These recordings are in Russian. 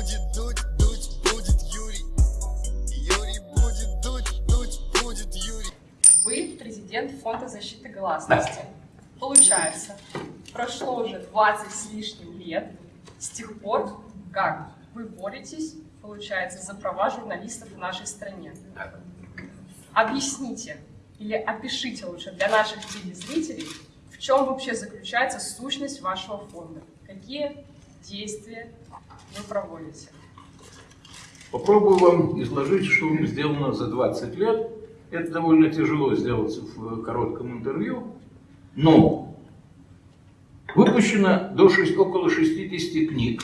будет дуть, дуть будет Юрий. Юрий будет дуть, дуть будет Юрий. Вы президент Фонда защиты гласности. Получается, прошло уже 20 с лишним лет с тех пор, как вы боретесь, получается, за права журналистов в нашей стране. Объясните или опишите лучше для наших телезрителей, в чем вообще заключается сущность вашего фонда. Какие действия вы проводите? Попробую вам изложить, что сделано за 20 лет. Это довольно тяжело сделать в коротком интервью, но выпущено до 6, около 60 книг,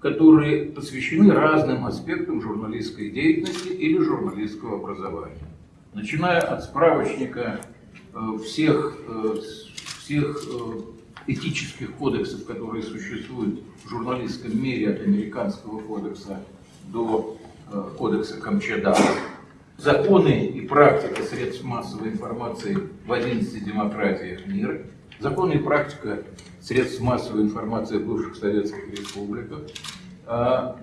которые посвящены разным аспектам журналистской деятельности или журналистского образования. Начиная от справочника э, всех, э, всех э, этических кодексов, которые существуют в журналистском мире, от американского кодекса до кодекса Камчада, законы и практика средств массовой информации в 11 демократиях мира, законы и практика средств массовой информации в бывших советских республиках, а,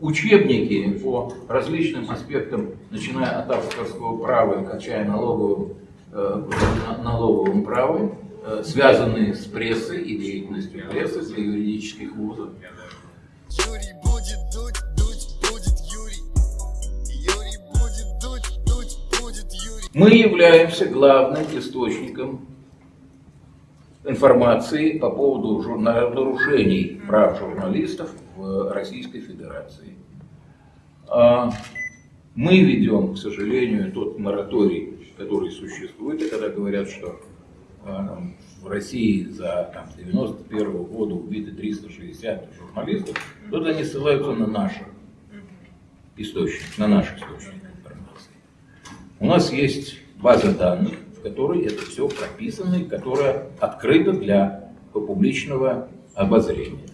учебники по различным аспектам, начиная от авторского права и кончая налоговым, э, налоговым правом, э, связанные с прессой и деятельностью прессы для юридических вузов. Юрий будет дуть, дуть будет Юрий. Юрий будет дуть, дуть будет Юрий. Мы являемся главным источником информации по поводу нарушений прав журналистов в Российской Федерации. А Мы ведем, к сожалению, тот мораторий, который существует, и когда говорят, что в России за там, с 91 года убиты 360 журналистов, тут они ссылаются на наши источники, на наш источник информации. У нас есть база данных, в которой это все прописано и которая открыта для публичного обозрения,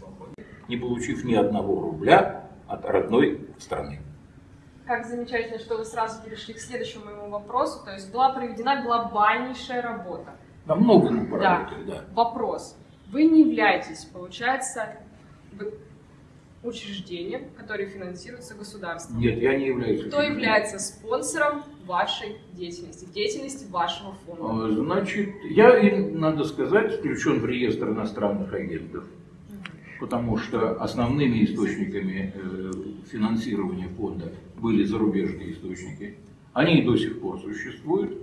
не получив ни одного рубля от родной страны. Как замечательно, что вы сразу перешли к следующему моему вопросу. То есть была проведена глобальнейшая работа. Там много мы Да. поработали, да. Вопрос. Вы не являетесь, получается, учреждением, которое финансируется государством. Нет, я не являюсь. Кто является спонсором вашей деятельности, деятельности вашего фонда? А, Значит, я, надо сказать, включен в реестр иностранных агентов, потому что основными источниками э, финансирования фонда были зарубежные источники. Они и до сих пор существуют,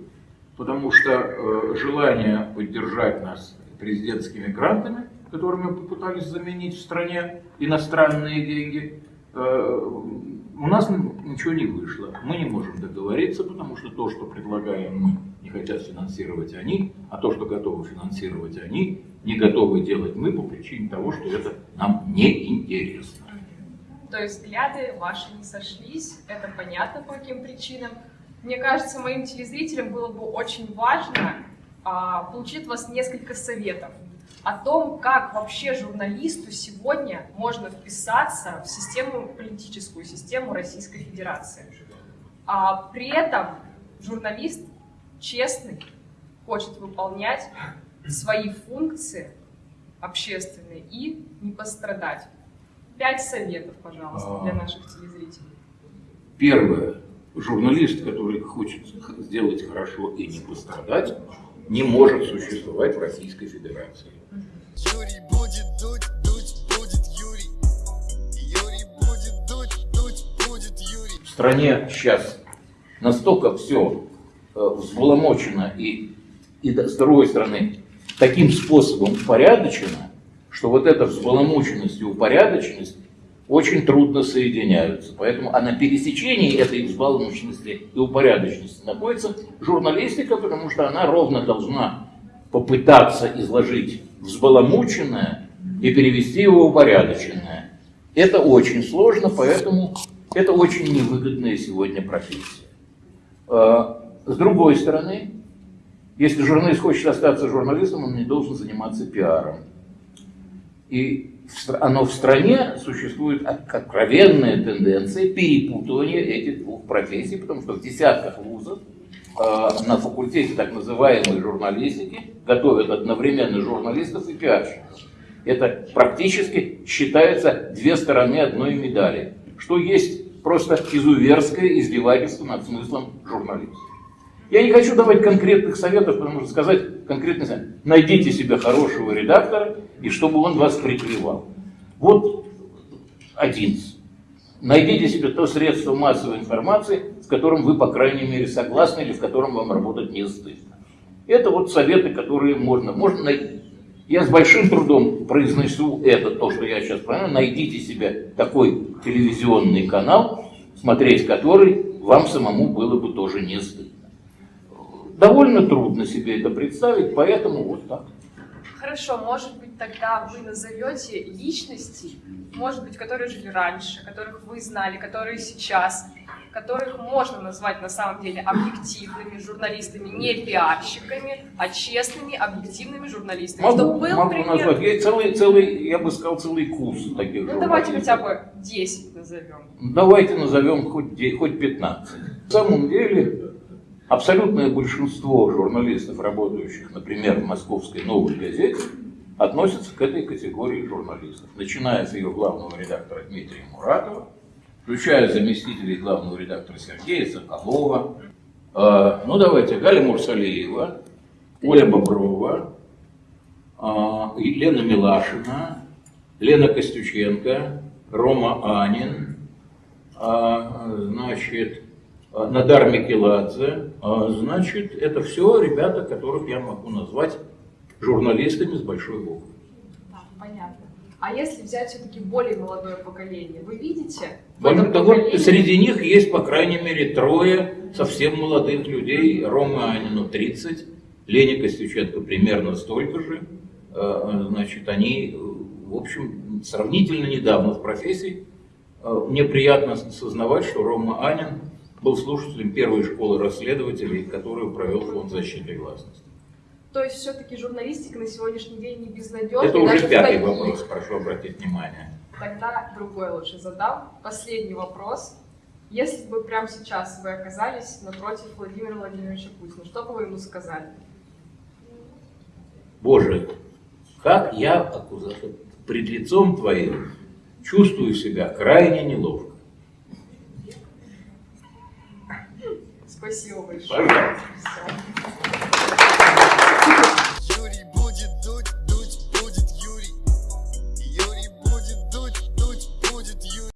потому что э, желание поддержать нас президентскими грантами, которыми попытались заменить в стране иностранные деньги, э, у нас ничего не вышло. Мы не можем договориться, потому что то, что предлагаем мы, не хотят финансировать они, а то, что готовы финансировать они, не готовы делать мы по причине того, что это нам не интересно. То есть взгляды ваши не сошлись, это понятно по каким причинам. Мне кажется, моим телезрителям было бы очень важно а, получить от вас несколько советов о том, как вообще журналисту сегодня можно вписаться в систему, политическую систему Российской Федерации. А при этом журналист честный, хочет выполнять свои функции общественные и не пострадать. Пять советов, пожалуйста, для наших телезрителей. Первое. Журналист, который хочет сделать хорошо и не пострадать, не может существовать в Российской Федерации. Юрий будет дуть, дуть будет Юрий. Юрий будет дуть, дуть будет Юрий. В стране сейчас настолько все взломочено и, и с другой стороны таким способом упорядочено, что вот эта взбаламученность и упорядоченность очень трудно соединяются. Поэтому, а на пересечении этой взбаламученности и упорядоченности находится журналистика, потому что она ровно должна попытаться изложить взбаламученное и перевести его в упорядоченное. Это очень сложно, поэтому это очень невыгодная сегодня профессия. А, С другой стороны, если журналист хочет остаться журналистом, он не должен заниматься пиаром. И оно в стране существует от- откровенная тенденция перепутывания этих двух профессий, потому что в десятках вузов э, на факультете так называемой журналистики готовят одновременно журналистов и пиарщиков. Это практически считается две стороны одной медали, что есть просто изуверское издевательство над смыслом журналистики. Я не хочу давать конкретных советов, потому что сказать конкретный совет. Найдите себе хорошего редактора, и чтобы он вас прикрывал. Вот один. Найдите себе то средство массовой информации, с которым вы, по крайней мере, согласны или в котором вам работать не стыдно. Это вот советы, которые можно, можно найти. Я с большим трудом произнесу это, то, что я сейчас понимаю. Найдите себе такой телевизионный канал, смотреть который вам самому было бы тоже не стыдно. Довольно трудно себе это представить, поэтому вот так. Хорошо, может быть, тогда вы назовете личности, может быть, которые жили раньше, которых вы знали, которые сейчас, которых можно назвать на самом деле объективными журналистами, не пиарщиками, а честными, объективными журналистами. Могу, Чтобы был могу пример. назвать. Есть целый, целый, я бы сказал, целый курс таких Ну давайте хотя бы 10 назовем. Давайте назовем хоть, хоть 15. На самом деле, абсолютное большинство журналистов, работающих, например, в московской «Новой газете», относятся к этой категории журналистов. Начиная с ее главного редактора Дмитрия Муратова, включая заместителей главного редактора Сергея Соколова, э, ну давайте, Галя Мурсалиева, Оля Боброва, э, Лена Милашина, Лена Костюченко, Рома Анин, а, значит, Надар Микеладзе, а, значит, это все ребята, которых я могу назвать журналистами с большой буквы. Так, понятно. А если взять все-таки более молодое поколение, вы видите? так вот, поколении- среди них есть, по крайней мере, трое совсем молодых людей. Рома Анину 30, Лене Костюченко примерно столько же. Э, Значит, они, в общем, сравнительно недавно в профессии. Мне приятно сознавать, что Рома Анин был слушателем первой школы расследователей, которую провел Фонд защиты гласности. То есть все-таки журналистика на сегодняшний день не безнадежна. Это уже пятый вопрос, прошу обратить внимание. Тогда другой лучше задам. Последний вопрос. Если бы прямо сейчас вы оказались напротив Владимира Владимировича Путина, что бы вы ему сказали? Боже, как я пред лицом Твоим чувствую себя крайне неловко. Спасибо большое. Пожалуйста.